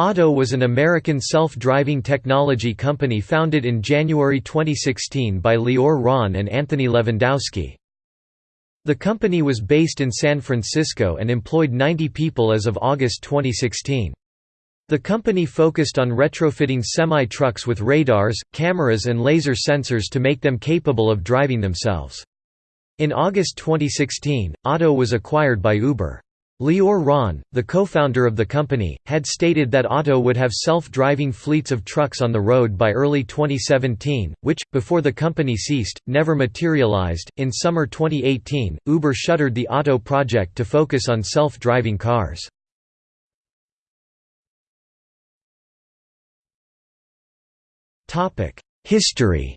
Otto was an American self-driving technology company founded in January 2016 by Lior Ron and Anthony Levandowski. The company was based in San Francisco and employed 90 people as of August 2016. The company focused on retrofitting semi-trucks with radars, cameras and laser sensors to make them capable of driving themselves. In August 2016, Otto was acquired by Uber. Lior Ron, the co-founder of the company, had stated that Otto would have self-driving fleets of trucks on the road by early 2017, which, before the company ceased, never materialized. In summer 2018, Uber shuttered the Otto project to focus on self-driving cars. History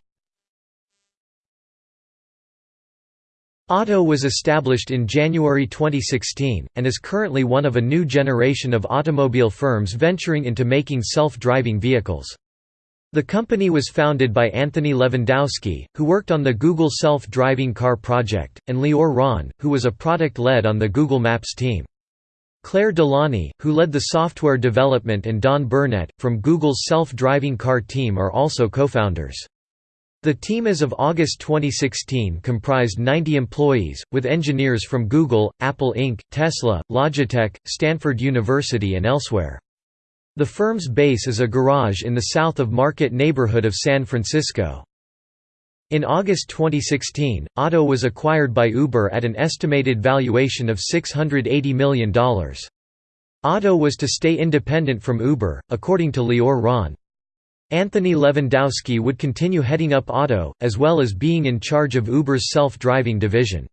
Otto was established in January 2016, and is currently one of a new generation of automobile firms venturing into making self-driving vehicles. The company was founded by Anthony Levandowski, who worked on the Google self-driving car project, and Lior Ron, who was a product lead on the Google Maps team. Claire Delaunay, who led the software development and Don Burnett, from Google's self-driving car team are also co-founders. The team as of August 2016 comprised 90 employees, with engineers from Google, Apple Inc., Tesla, Logitech, Stanford University and elsewhere. The firm's base is a garage in the south of Market neighborhood of San Francisco. In August 2016, Otto was acquired by Uber at an estimated valuation of $680 million. Otto was to stay independent from Uber, according to Lior Ron. Anthony Levandowski would continue heading up Otto, as well as being in charge of Uber's self-driving division.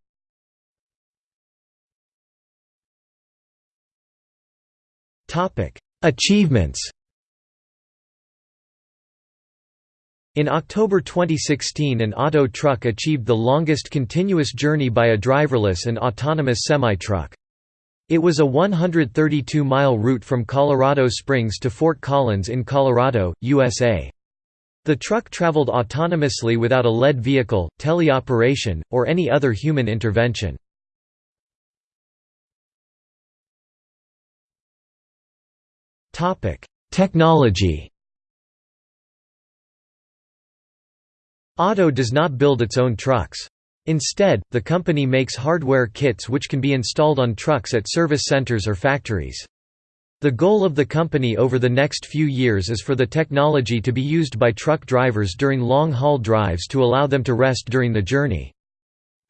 Achievements In October 2016 an Otto truck achieved the longest continuous journey by a driverless and autonomous semi-truck. It was a 132-mile route from Colorado Springs to Fort Collins in Colorado, USA. The truck traveled autonomously without a lead vehicle, teleoperation, or any other human intervention. Technology Otto does not build its own trucks. Instead, the company makes hardware kits which can be installed on trucks at service centers or factories. The goal of the company over the next few years is for the technology to be used by truck drivers during long-haul drives to allow them to rest during the journey.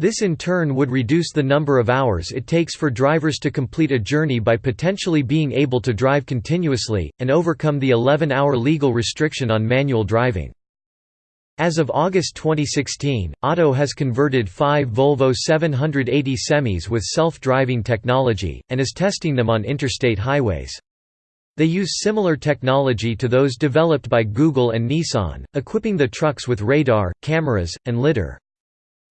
This in turn would reduce the number of hours it takes for drivers to complete a journey by potentially being able to drive continuously, and overcome the 11-hour legal restriction on manual driving. As of August 2016, Otto has converted five Volvo 780 semis with self-driving technology, and is testing them on interstate highways. They use similar technology to those developed by Google and Nissan, equipping the trucks with radar, cameras, and lidar.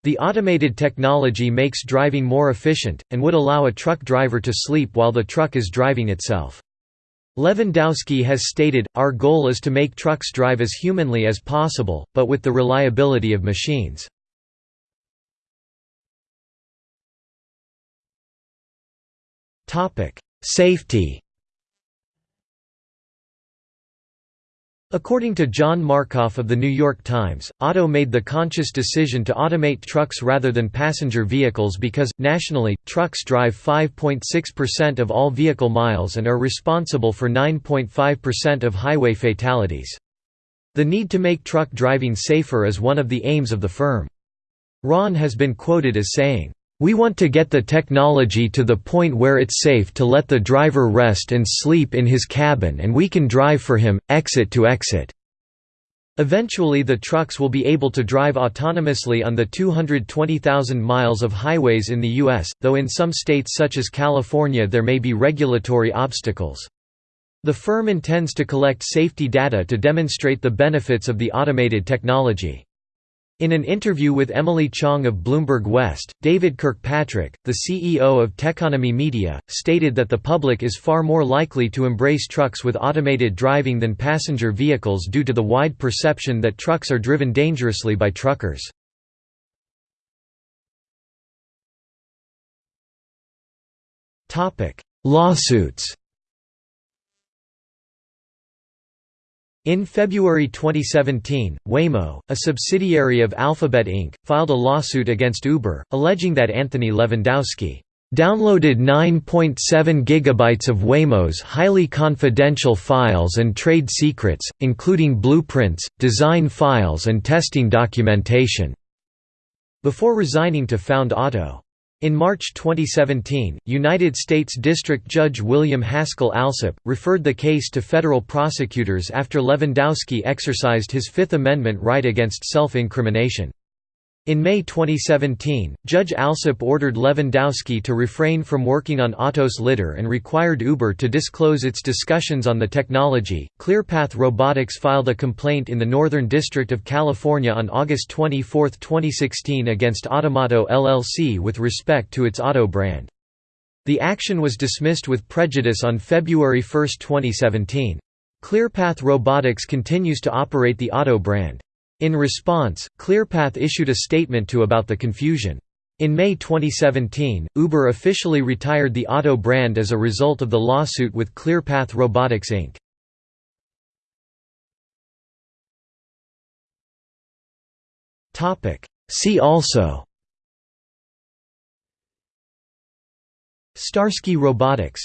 The automated technology makes driving more efficient, and would allow a truck driver to sleep while the truck is driving itself. Levandowski has stated, Our goal is to make trucks drive as humanly as possible, but with the reliability of machines. Safety According to John Markoff of The New York Times, Otto made the conscious decision to automate trucks rather than passenger vehicles because, nationally, trucks drive 5.6% of all vehicle miles and are responsible for 9.5% of highway fatalities. The need to make truck driving safer is one of the aims of the firm. Ron has been quoted as saying, we want to get the technology to the point where it's safe to let the driver rest and sleep in his cabin and we can drive for him, exit to exit. Eventually the trucks will be able to drive autonomously on the 220,000 miles of highways in the U.S., though in some states such as California there may be regulatory obstacles. The firm intends to collect safety data to demonstrate the benefits of the automated technology. In an interview with Emily Chang of Bloomberg West, David Kirkpatrick, the CEO of Techonomy Media, stated that the public is far more likely to embrace trucks with automated driving than passenger vehicles due to the wide perception that trucks are driven dangerously by truckers. Lawsuits In February 2017, Waymo, a subsidiary of Alphabet Inc., filed a lawsuit against Uber, alleging that Anthony Levandowski downloaded 9.7 gigabytes of Waymo's highly confidential files and trade secrets, including blueprints, design files and testing documentation, before resigning to found Otto. In March 2017, United States District Judge William Haskell Alsup, referred the case to federal prosecutors after Levandowski exercised his Fifth Amendment right against self-incrimination. In May 2017, Judge Alsup ordered Levandowski to refrain from working on Otto's lidar and required Uber to disclose its discussions on the technology. ClearPath Robotics filed a complaint in the Northern District of California on August 24, 2016 against Ottomoto LLC with respect to its Otto brand. The action was dismissed with prejudice on February 1, 2017. ClearPath Robotics continues to operate the Otto brand. In response, ClearPath issued a statement to about the confusion. In May 2017, Uber officially retired the Otto brand as a result of the lawsuit with ClearPath Robotics Inc. See also Starsky Robotics